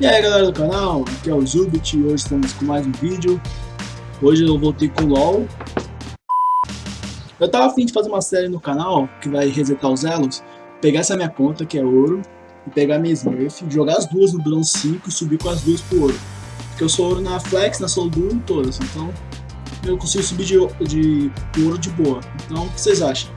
E aí galera do canal, aqui é o Zubit e hoje estamos com mais um vídeo. Hoje eu voltei com o LoL. Eu tava afim de fazer uma série no canal que vai resetar os elos, pegar essa minha conta que é ouro, e pegar minha Smurf, jogar as duas no bronze 5 e subir com as duas pro ouro. Porque eu sou ouro na Flex, na Solo Duo e todas, então eu consigo subir de, de ouro de boa. Então o que vocês acham?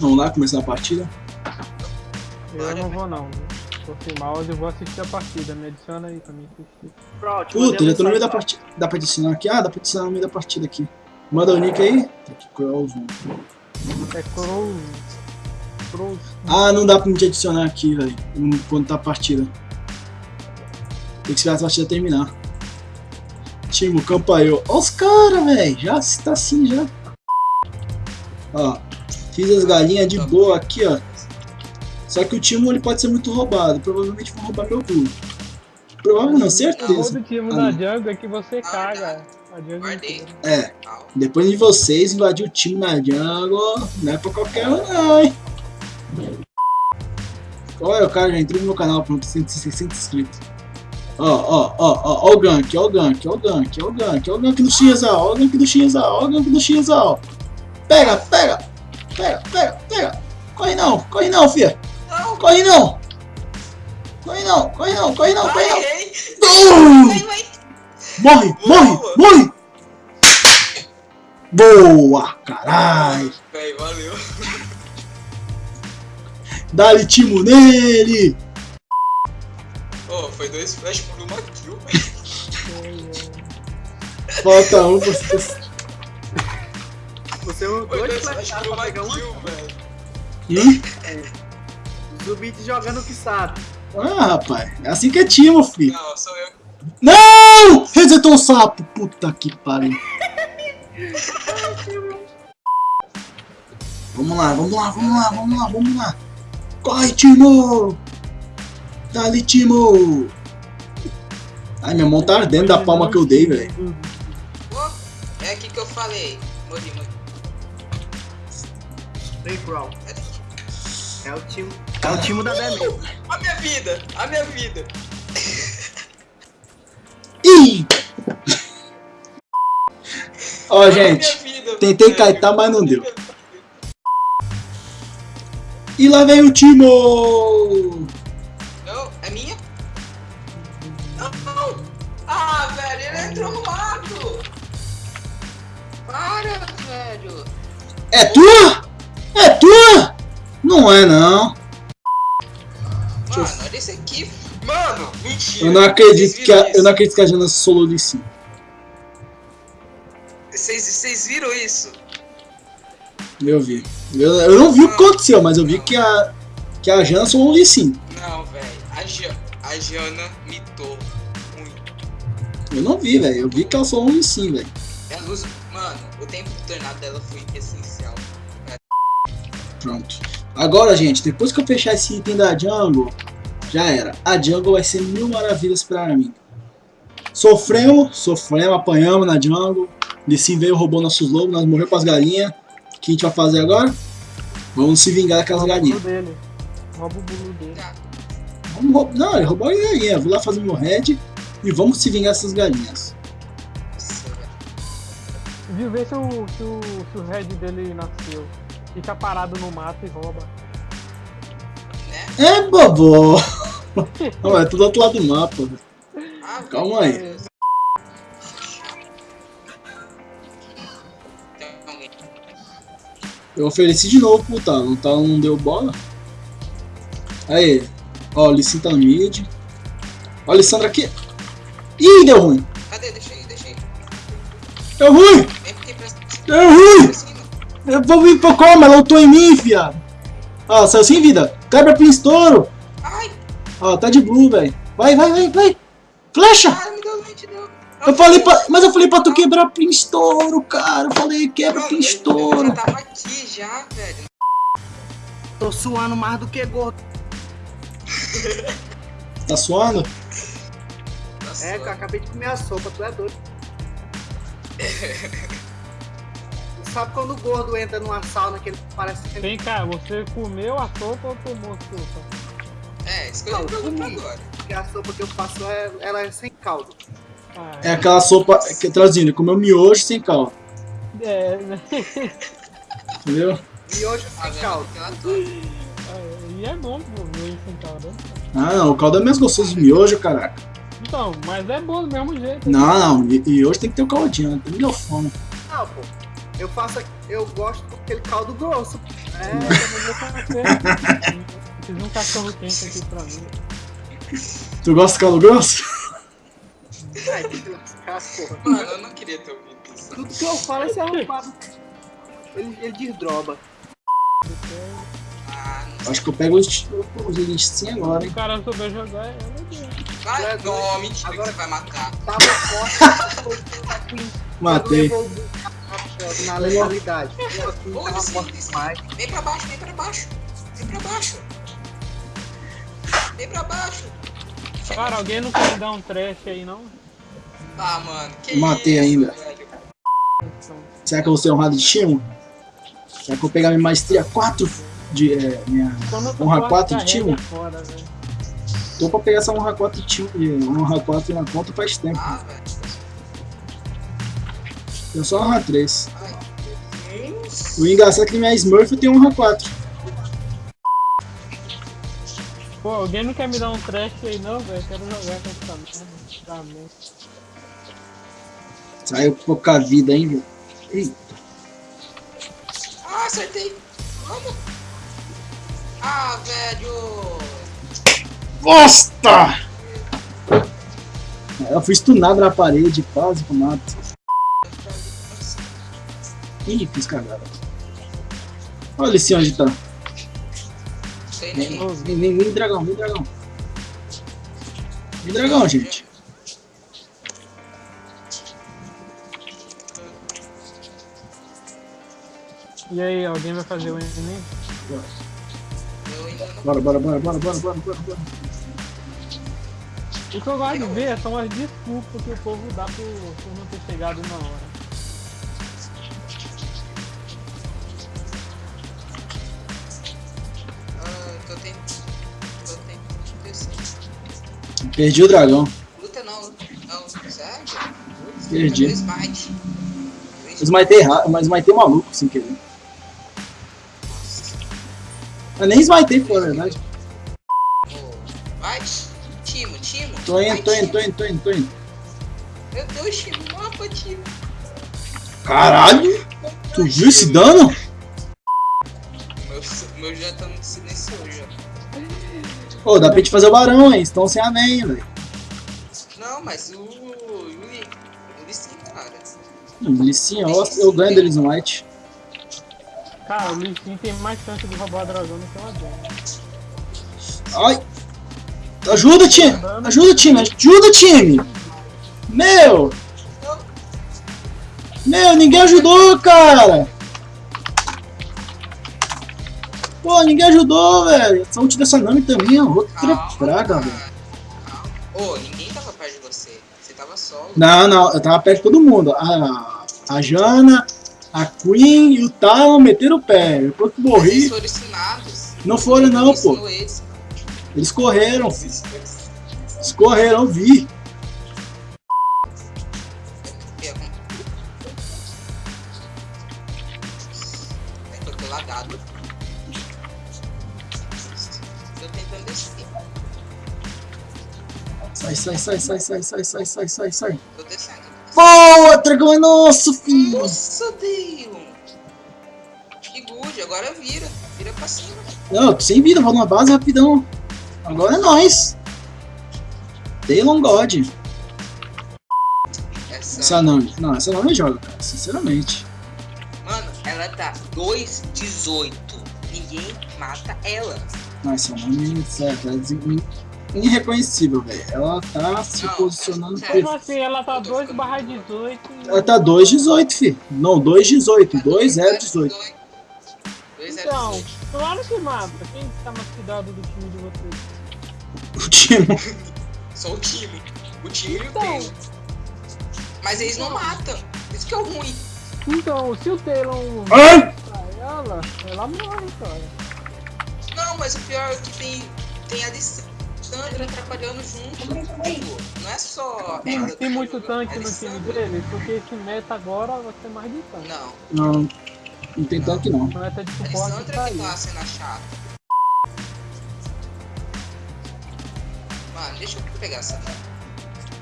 Vamos lá, começar a partida? Eu não vou não. Sem mouse, eu vou assistir a partida. Me adiciona aí pra mim assistir. Pronto, Puta, já tô no meio da partida. Dá pra adicionar aqui? Ah, dá pra adicionar no meio da partida aqui. Manda o nick aí. Tá aqui, Crows. É Crow. Crow. Ah, não dá pra me adicionar aqui, velho. Quando tá a partida. Tem que esperar a partida terminar. Timo, campanhou. Ó os caras, velho. Já tá assim, já. Ó. Fiz as galinhas de boa aqui, ó. Só que o Timo ele pode ser muito roubado. Provavelmente vão roubar meu cu. Provavelmente não, O certeza. do time Ah, na não. jungle é que você caga. É. Depois de vocês invadir o time na jungle, não é pra qualquer um não, hein? Olha, o cara já entrou no meu canal, pronto, 160 inscritos. Ó, ó, ó, ó, ó o gank, ó o gank, ó o gank, ó o gank, ó o gank do Xizal, ó o gank do Xizal, ó o gank do Xizal. Pega, pega, pega, pega, pega. Corre não, corre não, fia. Corre não. Corre não, corre não, corre não, corre não. vai, vai. Morre, morre, morre! Boa, carai! Véi, valeu. Dá-lhe timo nele! Ô, foi dois flash por uma kill, velho. Falta um pra você. Você usou Foi dois flash por uma um kill, velho. Hum? Zubit jogando o que sabe. Ah, rapaz, é assim que é timo, filho. Não, sou eu. Não! Resetou o sapo! Puta que pariu. Vamos lá, vamos lá, vamos lá, vamos lá, vamos lá. Corre, Timo! Dá-lhe, Timo! Ai, minha mão tá ardendo da palma que eu dei, velho. É aqui que eu falei. Morri, morri. Play Crawl. É o time. É o time da Demi. A minha vida, a minha vida. Ih! Ó, A gente, vida, tentei kaitar, mas não deu. E lá vem o Timo! Não, é minha? Não, não. Ah, velho, ele entrou no mato. Para, velho. É tua? É tua? Não é não. Mano, olha esse aqui. Mano, mentira. Eu não acredito que a, eu não acredito que a Jana solou de sim. Vocês, viram isso? Eu vi. Eu, eu não vi o que aconteceu, mas eu vi que a que a Jana solou de sim. Não, velho. A, Ja- a Jana mitou muito. Eu não vi, velho. Eu vi que ela solou de sim, velho. Usa... Mano, o tempo do tornado dela foi essencial. Pronto. Agora, gente, depois que eu fechar esse item da Jungle, já era. A Jungle vai ser mil maravilhas pra mim. Sofremos, sofremos, apanhamos na Jungle. Lissim veio, roubou nossos lobos, nós morremos pras galinhas. O que a gente vai fazer agora? Vamos se vingar daquelas Rouba o galinhas. dele. Rouba o bulu dele. Tá. Vamos roubar. Não, ele roubou a galinha. Vou lá fazer meu head e vamos se vingar dessas galinhas. Viu? Vê se o, se o, se o head dele nasceu. Fica parado no mato e rouba. É, bobo! Não, é tudo do outro lado do mapa. Ah, Calma aí. Deus. Eu ofereci de novo pro Talon. O Talon não deu bola. Aí. Ó, o Lissin tá no mid. Ó, a Lissandra aqui. Ih, deu ruim. Cadê? Deixa aí, deixa aí. Deu ruim! Deu ruim! Eu vou vir pra como? Ela lutou em mim, viado. Ó, saiu sem vida. Quebra pro estouro. Ai, Ó, tá de blue, velho. Vai, vai, vai, vai. Flecha! cara, me deu noite, deu. Eu falei pra, mas eu falei pra tu quebrar pro estouro, cara. Eu falei, quebra Mano, pro eu- tava aqui já, velho. Tô suando mais do que gordo. Tá suando? Nossa, É, que eu acabei de comer a sopa, tu é doido. Sabe quando o gordo entra numa sauna que ele parece Vem cá, você comeu a sopa ou tomou sopa? É, isso que eu Não, comigo. agora. Porque a sopa que eu faço, é, ela é sem caldo. Ah, É aquela sopa, que traduzindo, comeu miojo sem caldo, é, né? entendeu? Miojo sem caldo. E é bom, pô, ver sem caldo. Ah, não, o caldo é mais gostoso de miojo, caraca. Então, mas é bom do mesmo jeito. Não, não, e, e hoje tem que ter o caldinho, né? Tem me deu fome. Não, pô. Eu faço, eu gosto daquele caldo grosso. É, eu também vou fazer. Fiz um cachorro quente aqui pra mim. Tu gosta de caldo grosso? Ai, que porra. Mano, eu não queria ter ouvido isso. Tudo que eu falo é ser arrombado. Ele, ele desdroba. Ah, não Acho que eu pego os, os listinhos agora, Se hein? o cara souber jogar, é. Vai, não, mentira agora- que você vai matar. Tava forte. Matei. Na legalidade. Vem pra baixo, vem pra baixo. Vem pra baixo. Vem pra baixo. Chega. Cara, alguém não quer me dar um trash aí, não? Ah, mano, que Matei isso, ainda. velho. Será que eu vou ser honrado de Timo? Será que eu vou pegar minha maestria 4 de. É, minha honra tô 4 de Timo? é. Tô pra pegar essa honra 4 de Timo. de Honra 4 na conta faz tempo. Ah. Eu só honra 3. Ai, Deus. O engraçado é que minha Smurf tem honra 4. Pô, alguém não quer me dar um trash aí, não, velho? Quero jogar com essa merda. Tá. Saiu pouca vida, hein, velho? Ih, Ah, acertei. Vamos. Ah, velho. Bosta! Eu fui stunado na parede, quase eu mato. Ih, fiz cagada. Olha esse onde tá. Sei Vem, nem. vem, vem, vem dragão, vem dragão. Vem dragão, gente. E aí, alguém vai fazer o Enem? Eu ainda não. Bora, bora, bora, bora, bora, bora, bora, bora. O que eu gosto de ver são as desculpas que o povo dá por, por não ter chegado na hora. Perdi o dragão. Luta não, não. Sério? Perdi. O Smite? Eu smitei errado, mas smitei maluco sem querer. Nossa. Eu nem smitei, pô, na verdade. Vai, Timo, Timo. Tô indo, tô indo, tô indo, tô indo, tô indo. Meu Deus, Timo, mapa, Timo. Caralho! Tu viu esse dano? Meu, meu já tá no silencioso já. Pô, dá pra gente fazer o barão, hein? Estão sem amém, velho. Não, mas o. O. O sim, cara. Licinha, eu, eu ganho deles no White. Cara, o Lee Sin tem mais chance de roubar a dragão do que o Adão. Ai! Ajuda, time! Ajuda, time! Ajuda, time! Meu! Meu, ninguém ajudou, cara! Pô, ninguém ajudou, velho. Ult dessa Nami também, ó. Outra Calma, praga, velho. Ô, ninguém tava perto de você. Você tava solo. Não, não, eu tava perto de todo mundo. A, a Jana, a Queen e o Talon meteram o pé. Depois que morri, Eles foram ensinados. não foram não, pô. Eles. Eles correram, filho. Eles correram, vi. Sai, sai, sai, sai, sai, sai, sai, sai, sai. Tô descendo. Boa, dragão é nosso, filho. Nossa, Deus! Que good, agora vira. Vira pra cima. Não, sem vida, vou na base rapidão. Agora é nóis. Daylon God. Essa. Essa não, não, essa não me joga, cara, sinceramente. Mano, ela tá 2,18. Ninguém mata ela. Não, essa não me certo, é des- irreconhecível, velho. Ela tá se Não, posicionando. Como assim? Ela tá 2 barra 18 e... Ela tá 2,18, filho. Não, 2,18. 2,018. 2,018. Então, claro que mata. Quem tá mais cuidado do time de vocês? O time. Só o time. O time e o Então. Taylor. Mas eles não matam. Isso que é o ruim. Então, se o Taylor Ai! matar ela, ela morre, cara. Não, mas o pior é que tem tem a Lissandra atrapalhando junto. Não é só. Tem, muito tanque é no time dele, porque esse meta agora vai ser mais de tanque. Não, Não, não tem tanque não. O meta de suporte Lissandra tá que tá sendo a chata. Mano, deixa eu pegar essa.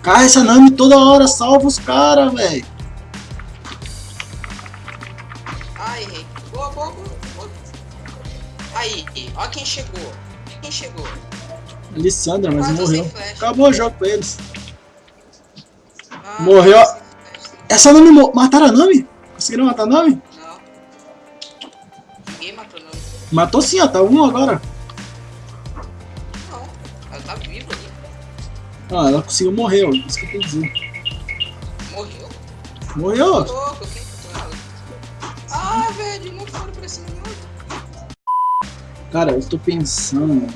Cara, essa Nami toda hora salva os caras, velho. Ai, errei. Boa, boa, boa, boa. Aí, ó quem chegou. Quem chegou? Alessandra, mas morreu. Acabou o jogo pra eles. Ah, Morreu. Essa Nami mo- mataram a Nami? Conseguiram matar a Nami? Não. Ninguém matou não. Matou sim, ó. Tá um agora. Não. Ela tá viva ali. Ah, ela conseguiu morrer, ó. Isso que eu que dizer. Morreu. Morreu, ó. louco, quem matou ela? Ah, velho, não foram pra cima de. Cara, eu tô pensando.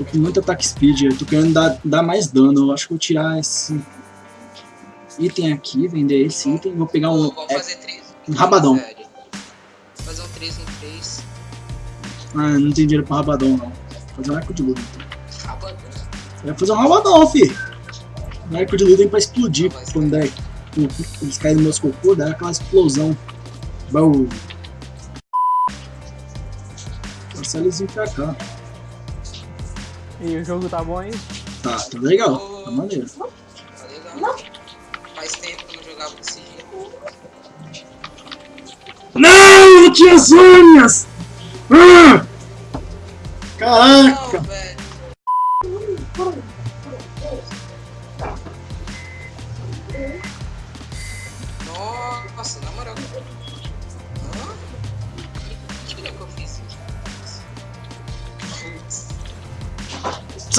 Tô com muito ataque speed, eu tô querendo dar, dar mais dano. Eu acho que vou tirar esse item aqui, vender esse item. Vou pegar um, Ô, vamos é, fazer três. um rabadão. Fazer um 3 em 3. Ah, não tem dinheiro pra rabadão, não. Vou fazer um arco de luta. Rabadão. Vai fazer um rabadão, fi. Um arco de luta pra explodir. Quando der, eles caem no meus cocô, dá aquela explosão. Passar eles vir pra cá. E o jogo tá bom aí? Tá, tá legal. Tá maneiro. Tá legal. Faz tempo que eu não jogava desse jeito. Não, eu tinha as unhas! Ah! Caraca! Não,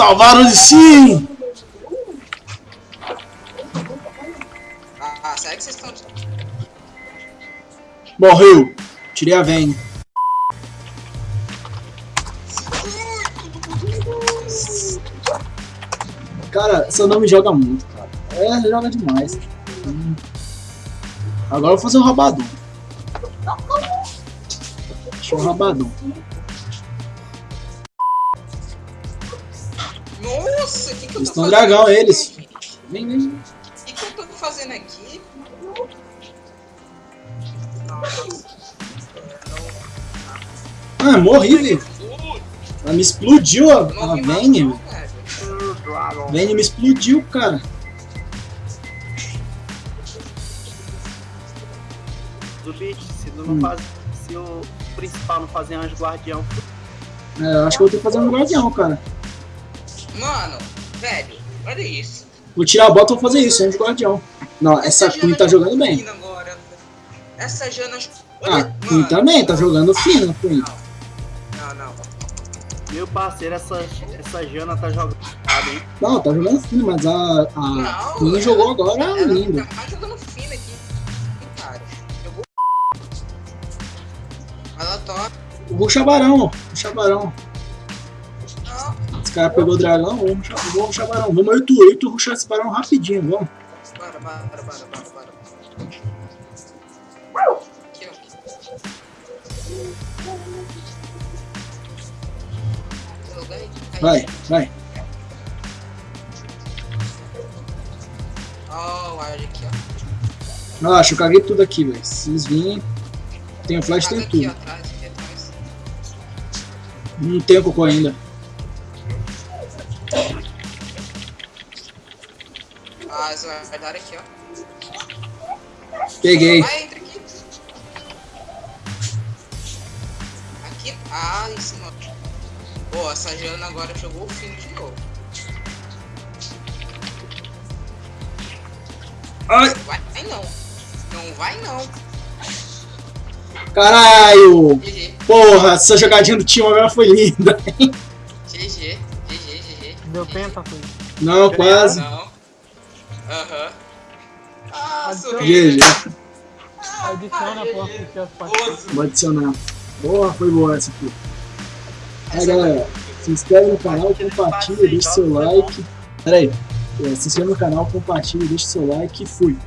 Salvaram de sim! Ah, será que vocês estão. Morreu! Tirei a Vayne. Cara, essa não me joga muito, cara. É, joga demais. Hum. Agora eu vou fazer um rabadão. Deixa um rabadão. Nossa, o que, que eu Eles tô fazendo? dragão, aqui, eles. Vem, vem. O que, que eu tô fazendo aqui? Nossa. Ah, morri, velho. Ela me explodiu a, a Vayne. Vayne me explodiu, cara. Zubi, se tu não Hum. faz. Se o principal não fazer anjo guardião, É, eu acho que eu vou ter que fazer um guardião, cara. Mano, velho, olha isso. Vou tirar a bota e vou fazer isso, anjo guardião. Não, essa Jana Queen tá jogando bem. Agora. Essa Jana. Ah, Olha, Queen mano. também, tá jogando fino, Queen. Não, não. meu parceiro, essa, essa Jana tá jogando, hein? Não, tá jogando fino, mas a, a Não, Queen ela- jogou agora Ela lindo. tá jogando fino aqui. Cara, jogou. Ela toca. Ruxa barão, ruxa barão. Não. Esse cara pegou o dragão, vamos vamos ruxar barão. Vamos eu e tu, eu e tu ruxar esse barão rapidinho, vamos. Bora, bora, bora, bora, bora. Aqui, ó. Vai, vai. Ó, o ward aqui, ó. Relaxa, eu caguei tudo aqui, velho. Se eles virem, tem o flash, tem tudo. Não tem cocô ainda. Eles guardaram aqui, ó. Peguei. Vai, entra aqui. Aqui. Ah, em cima. Pô, essa Jana agora jogou o fino de novo. Ai, Vai, vai não. Não vai não. caralho! GG, Porra, essa jogadinha do time agora foi linda. GG, GG, GG. Deu penta, filho. Não, quase. Não. Aham. Ah, Adiciona. sorriso. Adiciona pra assistir as partidas. Vou adicionar. Boa, foi boa essa aqui. Aí galera, se inscreve no canal, compartilha, deixa seu like. Pera aí. É, se inscreve no canal, compartilha, deixa seu like e fui.